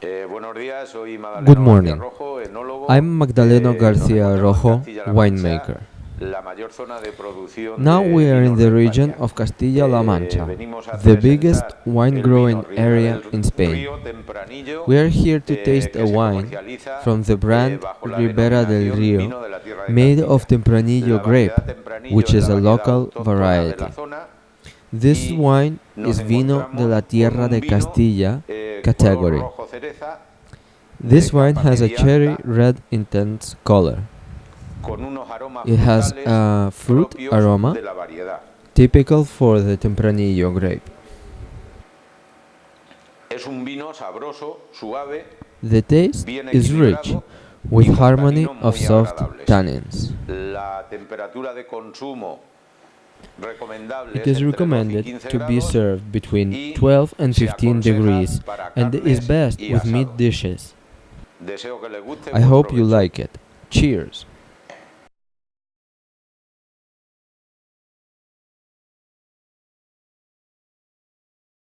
Good morning. I'm Magdaleno Eh, García Rojo, winemaker. la mayor zona de producción Now we are in the region of Castilla-La Eh, Mancha, the biggest wine-growing area in Spain. We are here to eh, taste a wine from the eh, brand Ribera del Río, vino de la tierra de made of Tempranillo grape, which is a local variety. This wine is vino de la tierra de Castilla eh, category. color rojo cereza, This wine has a cherry red intense color. con unos aromas It has a fruit aroma de la variedad. typical for the Tempranillo grape. Es un vino sabroso, suave, The taste is rich, with harmony of soft tannins. La temperatura de consumo recomendable It is entre 12 y recommended to be served between 12 and 15 degrees and is best with meat dishes. Deseo que les guste. I hope you like it. Cheers!